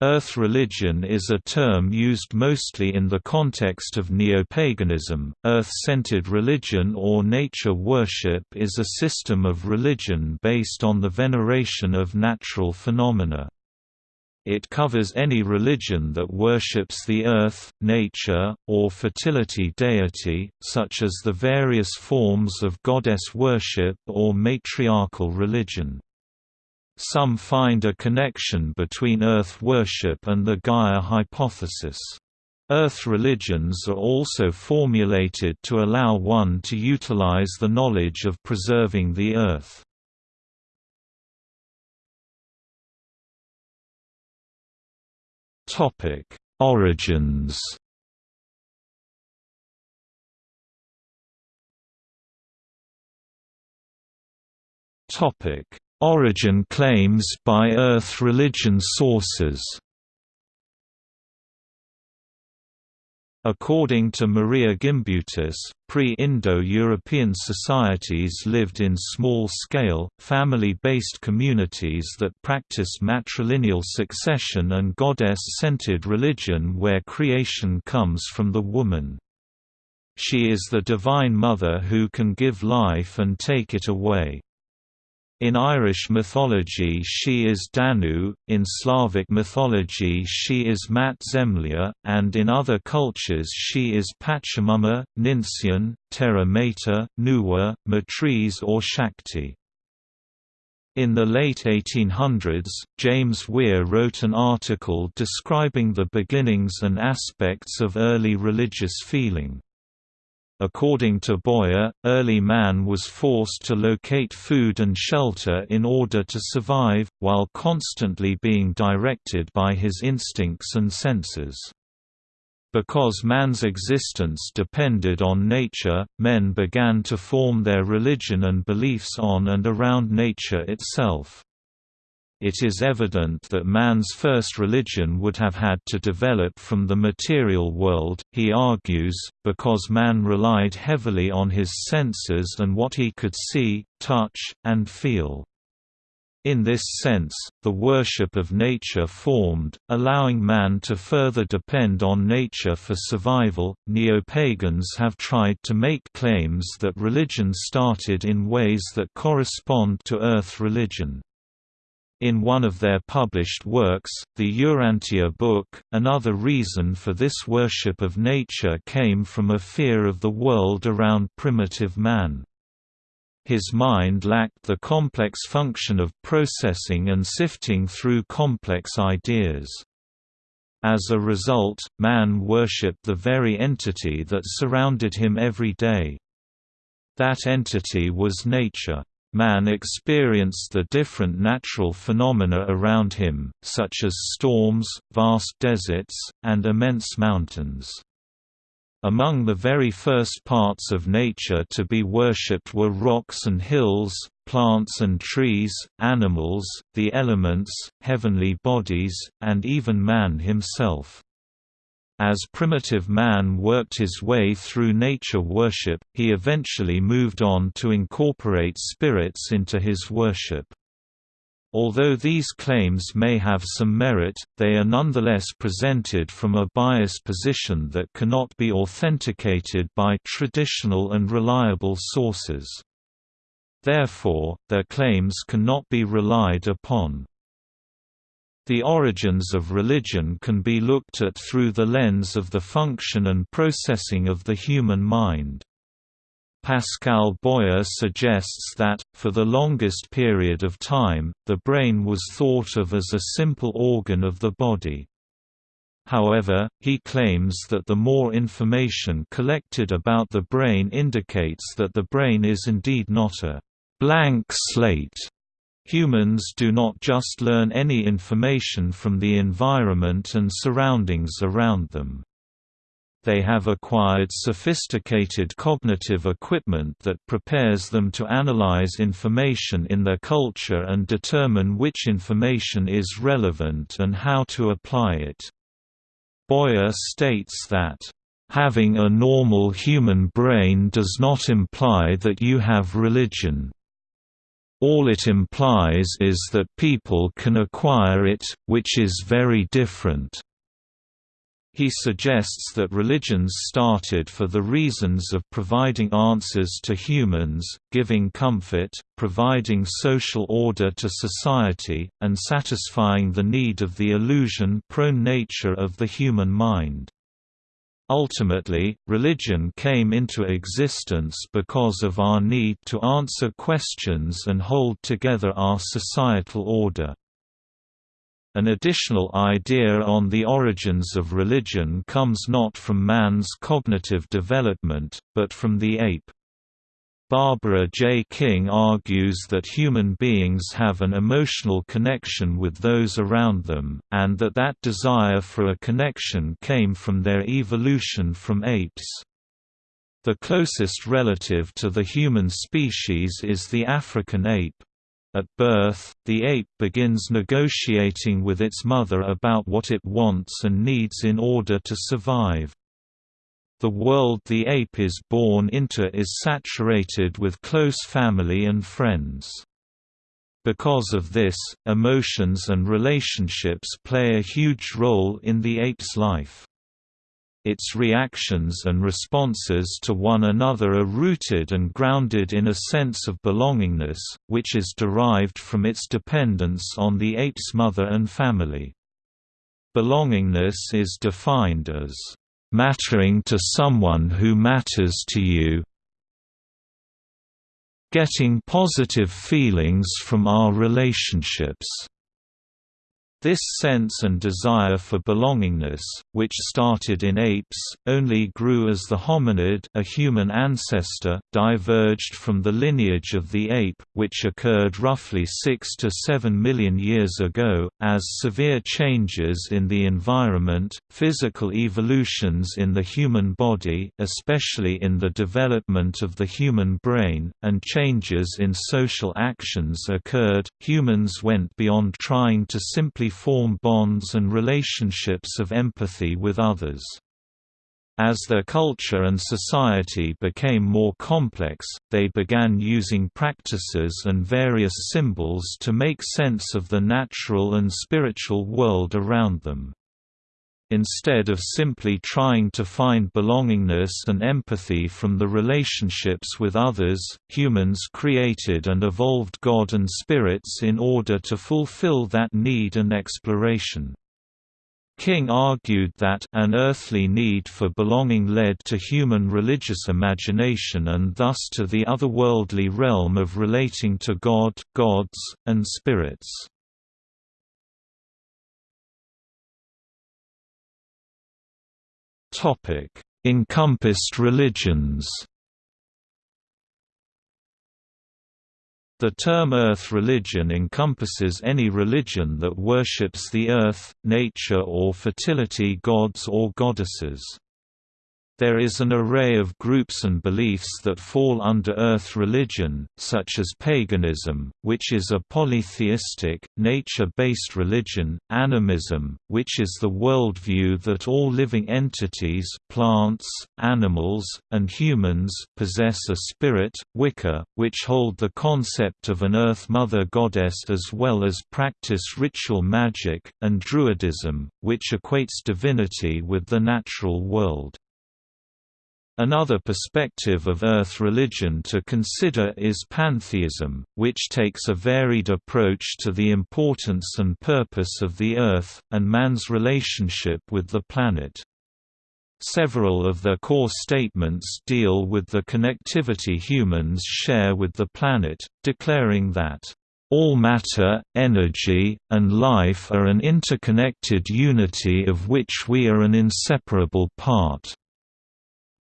Earth religion is a term used mostly in the context of neopaganism. Earth centered religion or nature worship is a system of religion based on the veneration of natural phenomena. It covers any religion that worships the earth, nature, or fertility deity, such as the various forms of goddess worship or matriarchal religion. Some find a connection between Earth worship and the Gaia hypothesis. Earth religions are also formulated to allow one to utilize the knowledge of preserving the Earth. Origins Topic Origin claims by Earth religion sources According to Maria Gimbutas, pre-Indo-European societies lived in small-scale, family-based communities that practiced matrilineal succession and goddess-centered religion where creation comes from the woman. She is the divine mother who can give life and take it away. In Irish mythology she is Danu, in Slavic mythology she is Mat Zemlya, and in other cultures she is Pachamama, Ninsun, Terra Mater, Nuwa, Matriz or Shakti. In the late 1800s, James Weir wrote an article describing the beginnings and aspects of early religious feeling. According to Boyer, early man was forced to locate food and shelter in order to survive, while constantly being directed by his instincts and senses. Because man's existence depended on nature, men began to form their religion and beliefs on and around nature itself. It is evident that man's first religion would have had to develop from the material world, he argues, because man relied heavily on his senses and what he could see, touch, and feel. In this sense, the worship of nature formed, allowing man to further depend on nature for survival. Neo-pagans have tried to make claims that religion started in ways that correspond to earth religion. In one of their published works, the Urantia book, another reason for this worship of nature came from a fear of the world around primitive man. His mind lacked the complex function of processing and sifting through complex ideas. As a result, man worshipped the very entity that surrounded him every day. That entity was nature. Man experienced the different natural phenomena around him, such as storms, vast deserts, and immense mountains. Among the very first parts of nature to be worshipped were rocks and hills, plants and trees, animals, the elements, heavenly bodies, and even man himself. As primitive man worked his way through nature worship, he eventually moved on to incorporate spirits into his worship. Although these claims may have some merit, they are nonetheless presented from a biased position that cannot be authenticated by traditional and reliable sources. Therefore, their claims cannot be relied upon. The origins of religion can be looked at through the lens of the function and processing of the human mind. Pascal Boyer suggests that, for the longest period of time, the brain was thought of as a simple organ of the body. However, he claims that the more information collected about the brain indicates that the brain is indeed not a blank slate Humans do not just learn any information from the environment and surroundings around them. They have acquired sophisticated cognitive equipment that prepares them to analyze information in their culture and determine which information is relevant and how to apply it. Boyer states that, "...having a normal human brain does not imply that you have religion." All it implies is that people can acquire it, which is very different. He suggests that religions started for the reasons of providing answers to humans, giving comfort, providing social order to society, and satisfying the need of the illusion-prone nature of the human mind. Ultimately, religion came into existence because of our need to answer questions and hold together our societal order. An additional idea on the origins of religion comes not from man's cognitive development, but from the ape. Barbara J. King argues that human beings have an emotional connection with those around them, and that that desire for a connection came from their evolution from apes. The closest relative to the human species is the African ape. At birth, the ape begins negotiating with its mother about what it wants and needs in order to survive. The world the ape is born into is saturated with close family and friends. Because of this, emotions and relationships play a huge role in the ape's life. Its reactions and responses to one another are rooted and grounded in a sense of belongingness, which is derived from its dependence on the ape's mother and family. Belongingness is defined as mattering to someone who matters to you. Getting positive feelings from our relationships this sense and desire for belongingness, which started in apes, only grew as the hominid a human ancestor, diverged from the lineage of the ape, which occurred roughly 6 to 7 million years ago, as severe changes in the environment, physical evolutions in the human body especially in the development of the human brain, and changes in social actions occurred, humans went beyond trying to simply form bonds and relationships of empathy with others. As their culture and society became more complex, they began using practices and various symbols to make sense of the natural and spiritual world around them. Instead of simply trying to find belongingness and empathy from the relationships with others, humans created and evolved God and spirits in order to fulfill that need and exploration. King argued that an earthly need for belonging led to human religious imagination and thus to the otherworldly realm of relating to God, gods, and spirits. Encompassed religions. The term earth religion encompasses any religion that worships the earth, nature or fertility gods or goddesses. There is an array of groups and beliefs that fall under earth religion, such as paganism, which is a polytheistic, nature-based religion, animism, which is the worldview that all living entities plants, animals, and humans possess a spirit, Wicca, which hold the concept of an Earth Mother goddess as well as practice ritual magic, and Druidism, which equates divinity with the natural world. Another perspective of Earth religion to consider is pantheism, which takes a varied approach to the importance and purpose of the Earth, and man's relationship with the planet. Several of their core statements deal with the connectivity humans share with the planet, declaring that, "...all matter, energy, and life are an interconnected unity of which we are an inseparable part."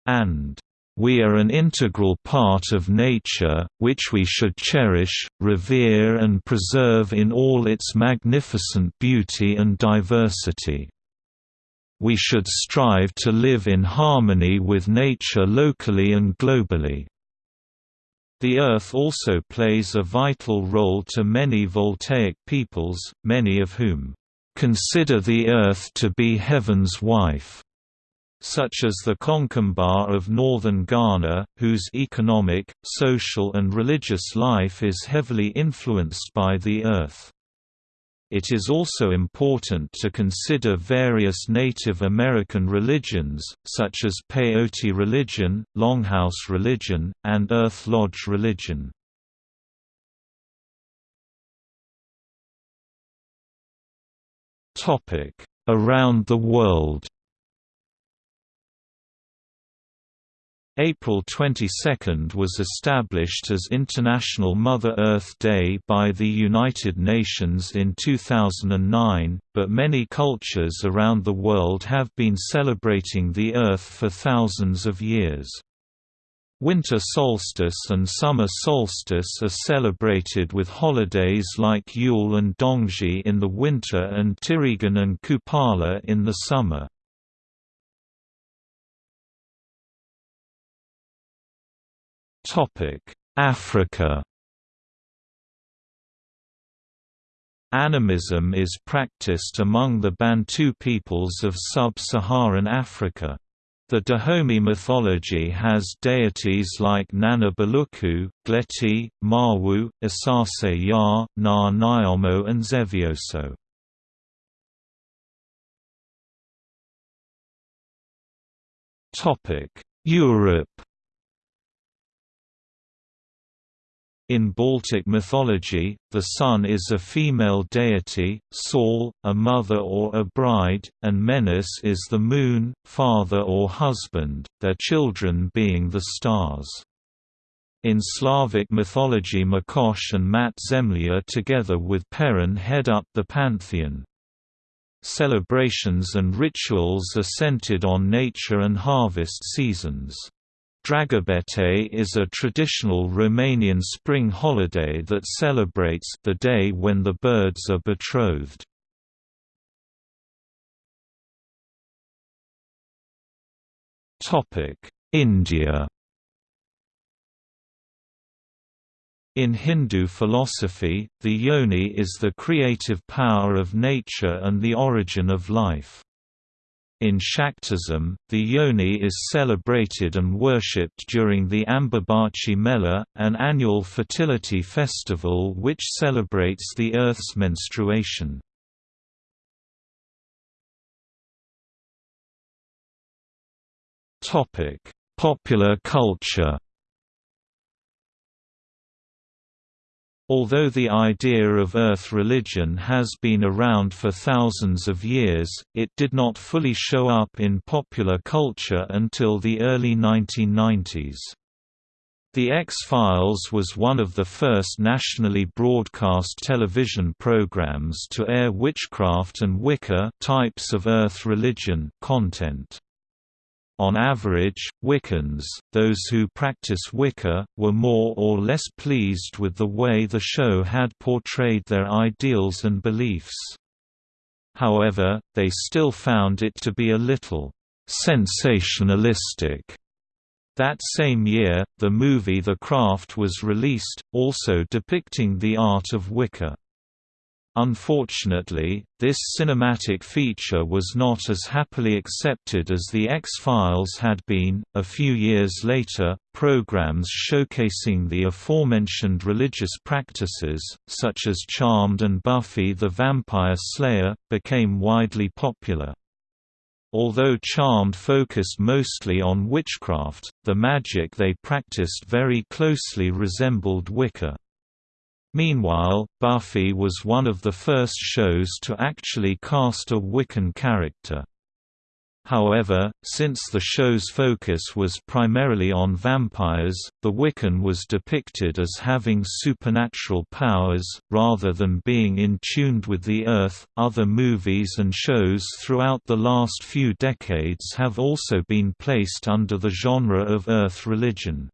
And we are an integral part of nature, which we should cherish, revere and preserve in all its magnificent beauty and diversity. We should strive to live in harmony with nature locally and globally. The Earth also plays a vital role to many voltaic peoples, many of whom, "...consider the Earth to be heaven's wife." Such as the Konkomba of northern Ghana, whose economic, social and religious life is heavily influenced by the earth. It is also important to consider various Native American religions, such as Peyote religion, Longhouse religion, and Earth Lodge religion. Around the world April 22 was established as International Mother Earth Day by the United Nations in 2009, but many cultures around the world have been celebrating the Earth for thousands of years. Winter solstice and summer solstice are celebrated with holidays like Yule and Dongzhi in the winter and Tirigan and Kupala in the summer. Africa Animism is practiced among the Bantu peoples of sub-Saharan Africa. The Dahomey mythology has deities like Nana Buluku, Gleti, Mawu, Asase Ya, Na Nyomo and Zevioso. Europe In Baltic mythology, the sun is a female deity, Sol, a mother or a bride, and Menes is the moon, father or husband, their children being the stars. In Slavic mythology Makosh and Mat Zemlya together with Perun head up the pantheon. Celebrations and rituals are centered on nature and harvest seasons. Dragobete is a traditional Romanian spring holiday that celebrates the day when the birds are betrothed. India In Hindu philosophy, the yoni is the creative power of nature and the origin of life. In Shaktism, the yoni is celebrated and worshipped during the Ambubachi Mela, an annual fertility festival which celebrates the Earth's menstruation. Popular culture Although the idea of Earth religion has been around for thousands of years, it did not fully show up in popular culture until the early 1990s. The X-Files was one of the first nationally broadcast television programs to air witchcraft and Wicca types of Earth religion content. On average, Wiccans, those who practice Wicca, were more or less pleased with the way the show had portrayed their ideals and beliefs. However, they still found it to be a little sensationalistic. That same year, the movie The Craft was released, also depicting the art of Wicca. Unfortunately, this cinematic feature was not as happily accepted as The X-Files had been. A few years later, programs showcasing the aforementioned religious practices, such as Charmed and Buffy the Vampire Slayer, became widely popular. Although Charmed focused mostly on witchcraft, the magic they practiced very closely resembled Wicca. Meanwhile, Buffy was one of the first shows to actually cast a Wiccan character. However, since the show's focus was primarily on vampires, the Wiccan was depicted as having supernatural powers, rather than being in tuned with the earth. Other movies and shows throughout the last few decades have also been placed under the genre of earth religion.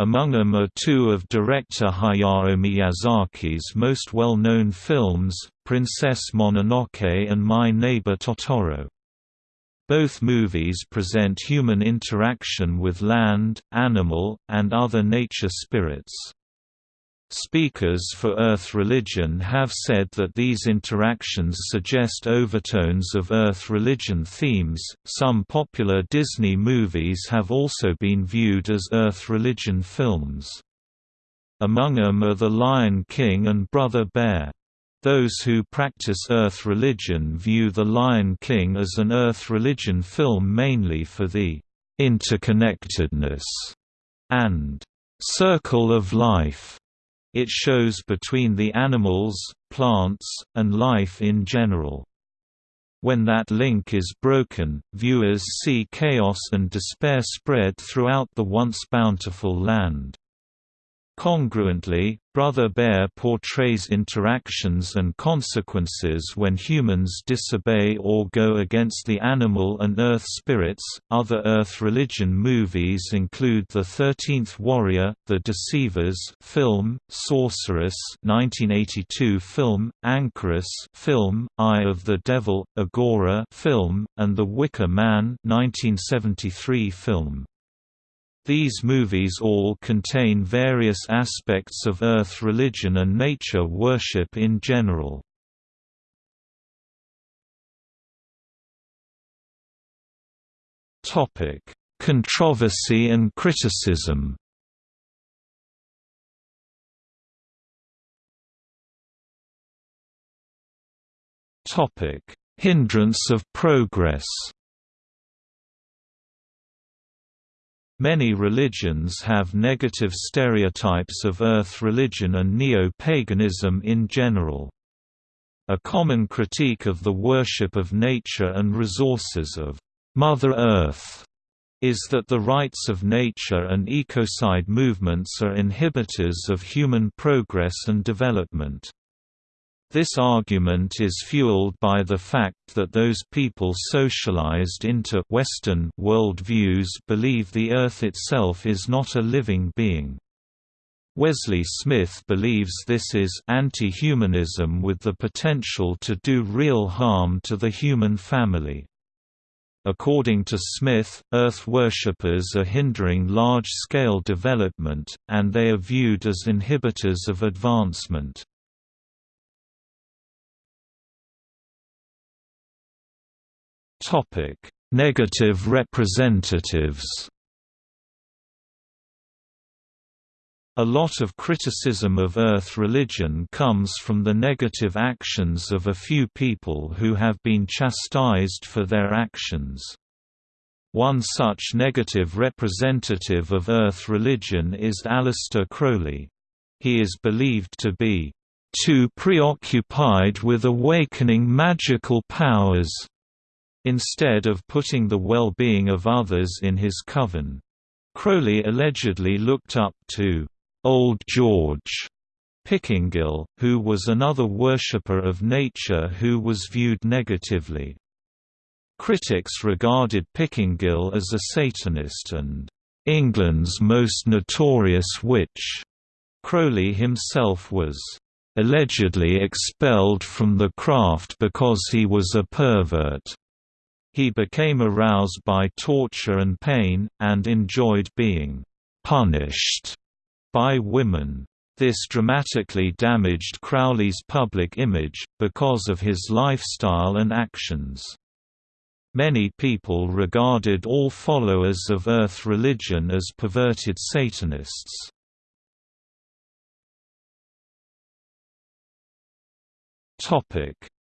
Among them are two of director Hayao Miyazaki's most well-known films, Princess Mononoke and My Neighbor Totoro. Both movies present human interaction with land, animal, and other nature spirits. Speakers for Earth religion have said that these interactions suggest overtones of Earth religion themes. Some popular Disney movies have also been viewed as Earth religion films. Among them are The Lion King and Brother Bear. Those who practice Earth religion view The Lion King as an Earth religion film mainly for the interconnectedness and circle of life it shows between the animals, plants, and life in general. When that link is broken, viewers see chaos and despair spread throughout the once bountiful land. Congruently, Brother Bear portrays interactions and consequences when humans disobey or go against the animal and earth spirits. Other earth religion movies include The Thirteenth Warrior, The Deceivers film, Sorceress 1982 film, Anchoress film, Eye of the Devil, Agora film, and The Wicker Man 1973 film. These movies all contain various aspects of Earth religion and nature worship in general. Controversy and criticism Hindrance of progress Many religions have negative stereotypes of Earth religion and neo-paganism in general. A common critique of the worship of nature and resources of Mother Earth is that the rights of nature and ecocide movements are inhibitors of human progress and development. This argument is fueled by the fact that those people socialized into Western worldviews believe the Earth itself is not a living being. Wesley Smith believes this is anti-humanism with the potential to do real harm to the human family. According to Smith, Earth worshippers are hindering large-scale development, and they are viewed as inhibitors of advancement. Topic: Negative representatives. A lot of criticism of Earth religion comes from the negative actions of a few people who have been chastised for their actions. One such negative representative of Earth religion is Aleister Crowley. He is believed to be too preoccupied with awakening magical powers instead of putting the well-being of others in his coven. Crowley allegedly looked up to Old George Pickingill, who was another worshipper of nature who was viewed negatively. Critics regarded Pickingill as a Satanist and England's most notorious witch. Crowley himself was allegedly expelled from the craft because he was a pervert. He became aroused by torture and pain, and enjoyed being «punished» by women. This dramatically damaged Crowley's public image, because of his lifestyle and actions. Many people regarded all followers of Earth religion as perverted Satanists.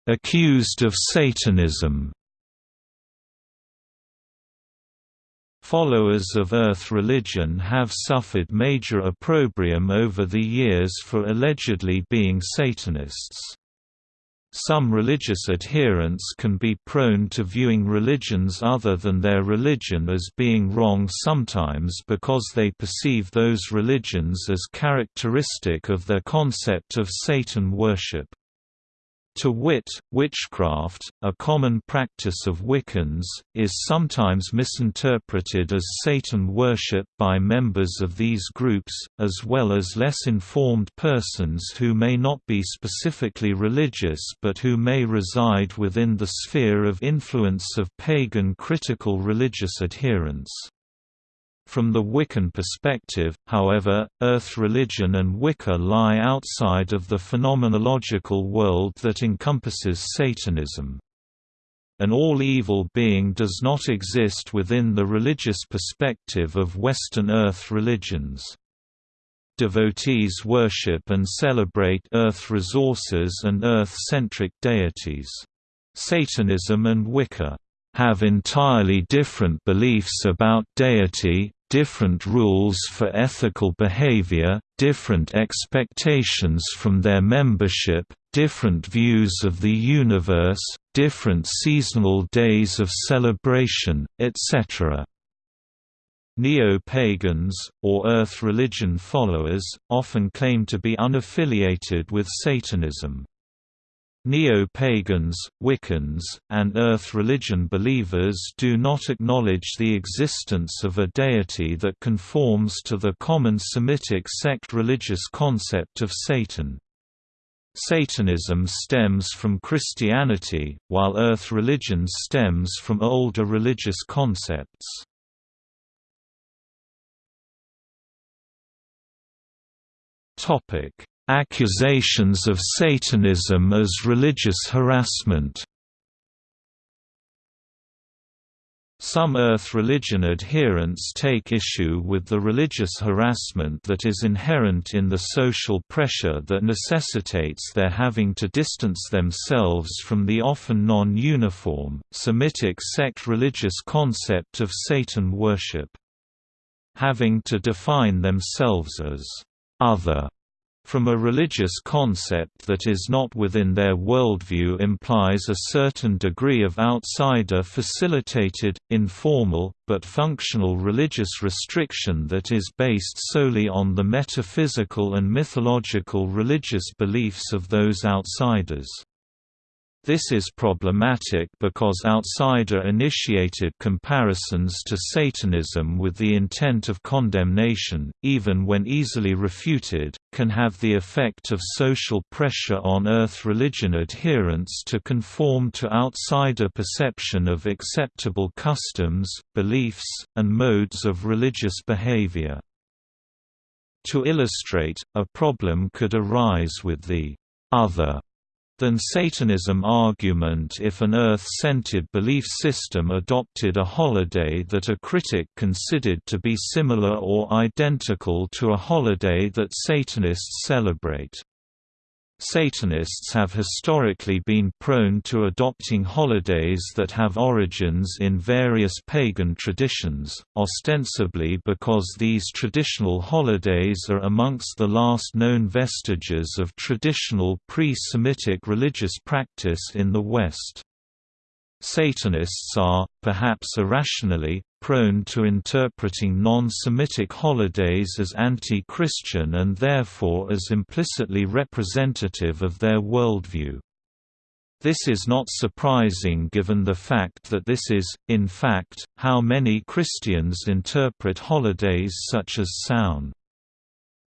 Accused of Satanism Followers of Earth religion have suffered major opprobrium over the years for allegedly being Satanists. Some religious adherents can be prone to viewing religions other than their religion as being wrong sometimes because they perceive those religions as characteristic of their concept of Satan worship. To wit, witchcraft, a common practice of Wiccans, is sometimes misinterpreted as Satan worship by members of these groups, as well as less informed persons who may not be specifically religious but who may reside within the sphere of influence of pagan critical religious adherents. From the Wiccan perspective, however, Earth religion and Wicca lie outside of the phenomenological world that encompasses Satanism. An all-evil being does not exist within the religious perspective of Western Earth religions. Devotees worship and celebrate Earth resources and Earth-centric deities. Satanism and Wicca have entirely different beliefs about deity, different rules for ethical behavior, different expectations from their membership, different views of the universe, different seasonal days of celebration, etc. Neo-pagans, or Earth religion followers, often claim to be unaffiliated with Satanism. Neo-pagans, Wiccans, and Earth religion believers do not acknowledge the existence of a deity that conforms to the common Semitic sect religious concept of Satan. Satanism stems from Christianity, while Earth religion stems from older religious concepts. Topic Accusations of Satanism as religious harassment Some Earth religion adherents take issue with the religious harassment that is inherent in the social pressure that necessitates their having to distance themselves from the often non-uniform, Semitic sect religious concept of Satan worship. Having to define themselves as other from a religious concept that is not within their worldview implies a certain degree of outsider-facilitated, informal, but functional religious restriction that is based solely on the metaphysical and mythological religious beliefs of those outsiders. This is problematic because outsider-initiated comparisons to Satanism with the intent of condemnation, even when easily refuted, can have the effect of social pressure on Earth religion adherents to conform to outsider perception of acceptable customs, beliefs, and modes of religious behavior. To illustrate, a problem could arise with the other than Satanism argument if an Earth-centered belief system adopted a holiday that a critic considered to be similar or identical to a holiday that Satanists celebrate. Satanists have historically been prone to adopting holidays that have origins in various pagan traditions, ostensibly because these traditional holidays are amongst the last known vestiges of traditional pre-Semitic religious practice in the West. Satanists are, perhaps irrationally, prone to interpreting non-Semitic holidays as anti-Christian and therefore as implicitly representative of their worldview. This is not surprising given the fact that this is, in fact, how many Christians interpret holidays such as Samhain.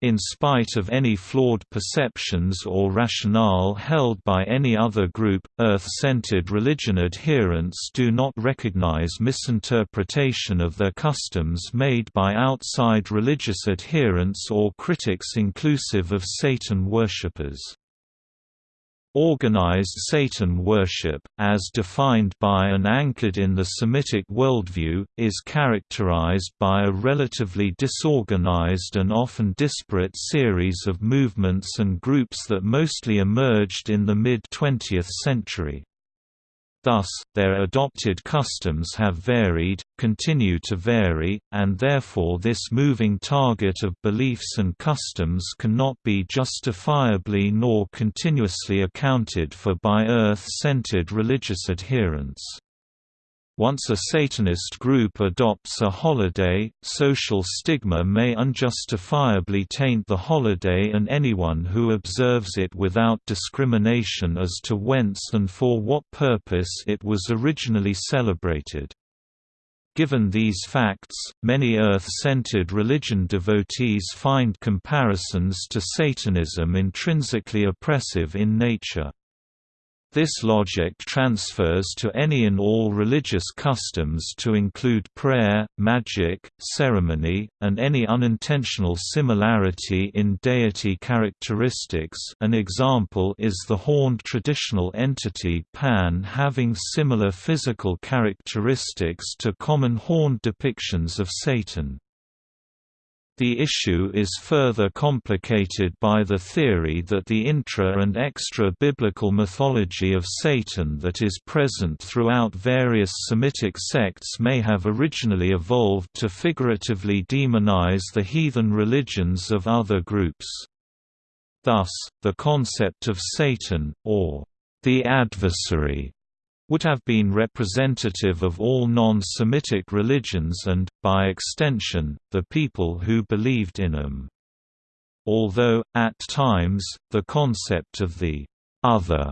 In spite of any flawed perceptions or rationale held by any other group, Earth-centered religion adherents do not recognize misinterpretation of their customs made by outside religious adherents or critics inclusive of Satan worshippers. Organized Satan worship, as defined by and anchored in the Semitic worldview, is characterized by a relatively disorganized and often disparate series of movements and groups that mostly emerged in the mid-20th century. Thus, their adopted customs have varied, continue to vary, and therefore this moving target of beliefs and customs cannot be justifiably nor continuously accounted for by Earth-centered religious adherents. Once a Satanist group adopts a holiday, social stigma may unjustifiably taint the holiday and anyone who observes it without discrimination as to whence and for what purpose it was originally celebrated. Given these facts, many Earth-centered religion devotees find comparisons to Satanism intrinsically oppressive in nature. This logic transfers to any and all religious customs to include prayer, magic, ceremony, and any unintentional similarity in deity characteristics an example is the horned traditional entity Pan having similar physical characteristics to common horned depictions of Satan. The issue is further complicated by the theory that the intra- and extra-biblical mythology of Satan that is present throughout various Semitic sects may have originally evolved to figuratively demonize the heathen religions of other groups. Thus, the concept of Satan, or the adversary, would have been representative of all non-Semitic religions and, by extension, the people who believed in them. Although, at times, the concept of the «other»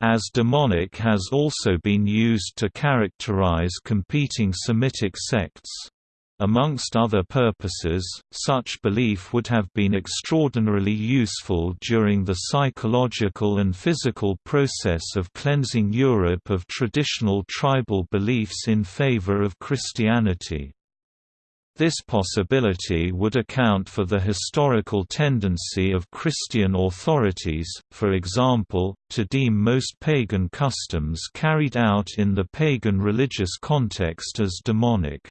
as demonic has also been used to characterize competing Semitic sects. Amongst other purposes, such belief would have been extraordinarily useful during the psychological and physical process of cleansing Europe of traditional tribal beliefs in favor of Christianity. This possibility would account for the historical tendency of Christian authorities, for example, to deem most pagan customs carried out in the pagan religious context as demonic.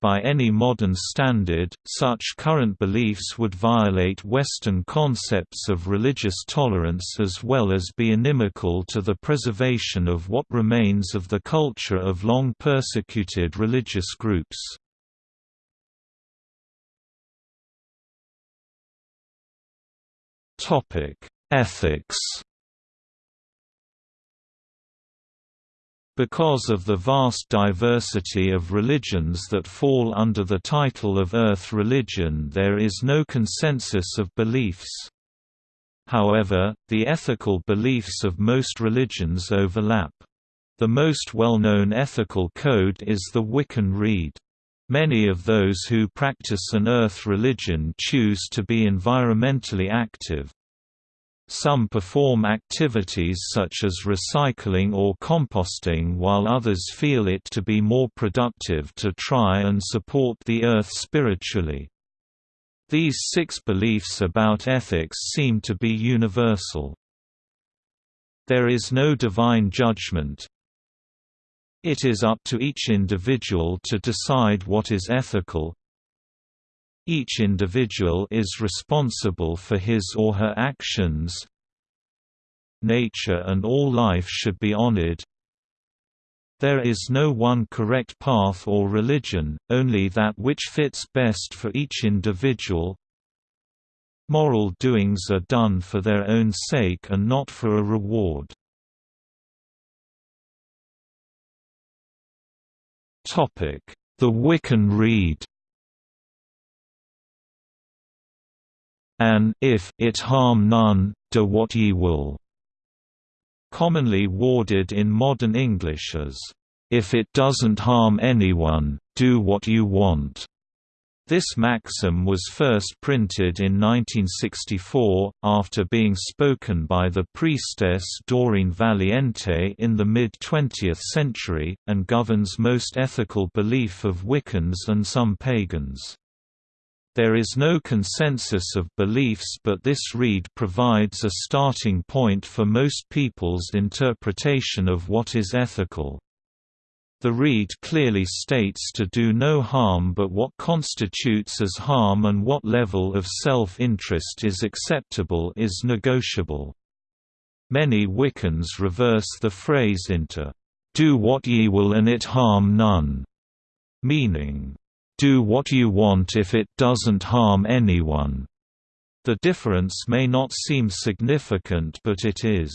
By any modern standard, such current beliefs would violate Western concepts of religious tolerance as well as be inimical to the preservation of what remains of the culture of long persecuted religious groups. Ethics Because of the vast diversity of religions that fall under the title of Earth religion there is no consensus of beliefs. However, the ethical beliefs of most religions overlap. The most well-known ethical code is the Wiccan Rede. Many of those who practice an Earth religion choose to be environmentally active. Some perform activities such as recycling or composting while others feel it to be more productive to try and support the earth spiritually. These six beliefs about ethics seem to be universal. There is no divine judgment. It is up to each individual to decide what is ethical, each individual is responsible for his or her actions. Nature and all life should be honored. There is no one correct path or religion, only that which fits best for each individual. Moral doings are done for their own sake and not for a reward. The Wiccan Rede and if it harm none, do what ye will, commonly worded in modern English as, if it doesn't harm anyone, do what you want. This maxim was first printed in 1964, after being spoken by the priestess Doreen Valiente in the mid-20th century, and governs most ethical belief of Wiccans and some pagans. There is no consensus of beliefs but this rede provides a starting point for most people's interpretation of what is ethical. The rede clearly states to do no harm but what constitutes as harm and what level of self-interest is acceptable is negotiable. Many Wiccans reverse the phrase into, "'Do what ye will and it harm none' meaning, do what you want if it doesn't harm anyone. The difference may not seem significant but it is.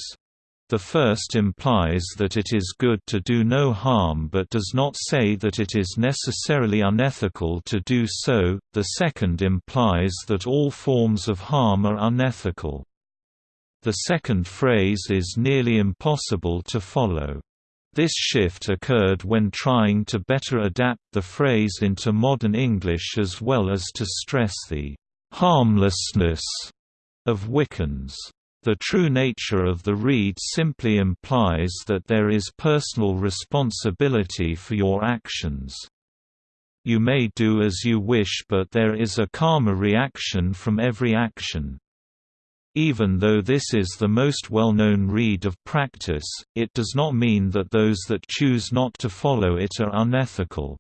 The first implies that it is good to do no harm but does not say that it is necessarily unethical to do so, the second implies that all forms of harm are unethical. The second phrase is nearly impossible to follow. This shift occurred when trying to better adapt the phrase into modern English as well as to stress the «harmlessness» of Wiccans. The true nature of the rede simply implies that there is personal responsibility for your actions. You may do as you wish but there is a karma reaction from every action. Even though this is the most well-known rede of practice, it does not mean that those that choose not to follow it are unethical.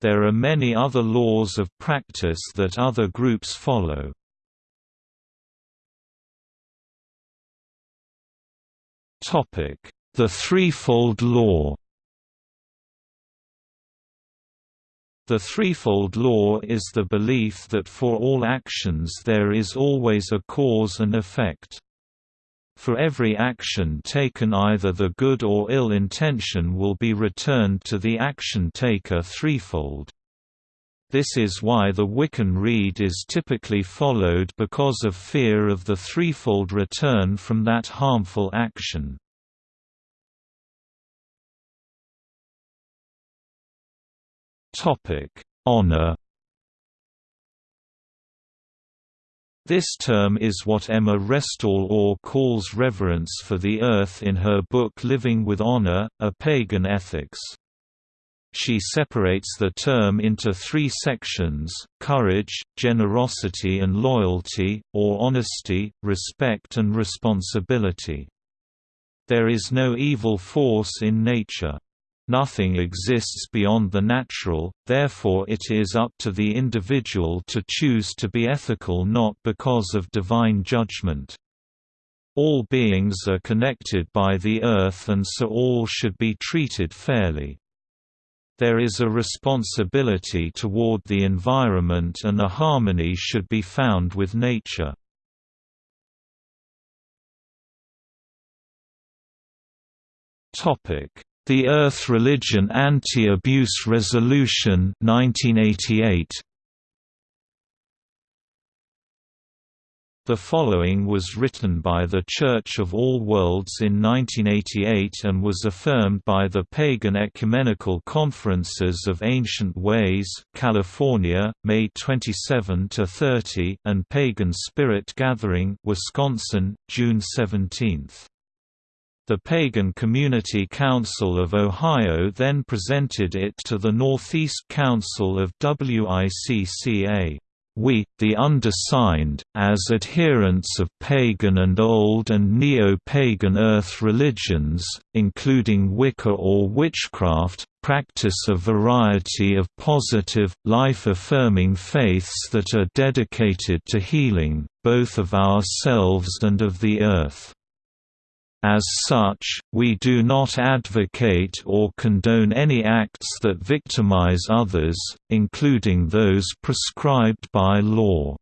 There are many other laws of practice that other groups follow. The threefold law The threefold law is the belief that for all actions there is always a cause and effect. For every action taken either the good or ill intention will be returned to the action taker threefold. This is why the Wiccan rede is typically followed because of fear of the threefold return from that harmful action. Honor This term is what Emma Restall Orr calls reverence for the earth in her book Living with Honor, A Pagan Ethics. She separates the term into three sections, courage, generosity and loyalty, or honesty, respect and responsibility. There is no evil force in nature. Nothing exists beyond the natural, therefore it is up to the individual to choose to be ethical not because of divine judgment. All beings are connected by the earth and so all should be treated fairly. There is a responsibility toward the environment and a harmony should be found with nature. Topic the Earth Religion Anti-Abuse Resolution 1988. The following was written by the Church of All Worlds in 1988 and was affirmed by the Pagan Ecumenical Conferences of Ancient Ways, California, May 27–30 and Pagan Spirit Gathering, Wisconsin, June 17. The Pagan Community Council of Ohio then presented it to the Northeast Council of WICCA. We, the undersigned, as adherents of pagan and old and neo-pagan earth religions, including Wicca or witchcraft, practice a variety of positive, life-affirming faiths that are dedicated to healing, both of ourselves and of the earth. As such, we do not advocate or condone any acts that victimize others, including those prescribed by law.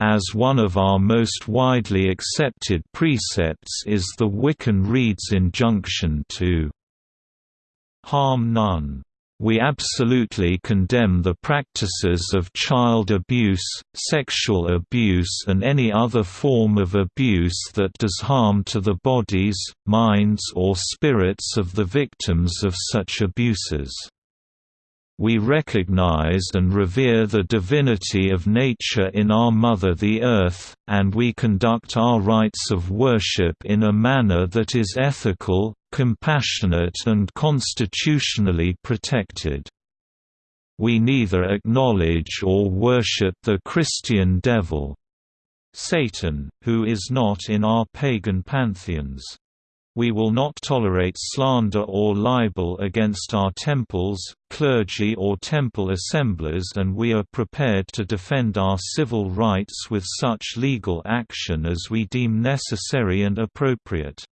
As one of our most widely accepted precepts is the Wiccan Rede's injunction to harm none. We absolutely condemn the practices of child abuse, sexual abuse and any other form of abuse that does harm to the bodies, minds or spirits of the victims of such abuses. We recognize and revere the divinity of nature in our Mother the Earth, and we conduct our rites of worship in a manner that is ethical, compassionate and constitutionally protected. We neither acknowledge or worship the Christian devil Satan, who is not in our pagan pantheons. We will not tolerate slander or libel against our temples, clergy or temple assemblies and we are prepared to defend our civil rights with such legal action as we deem necessary and appropriate.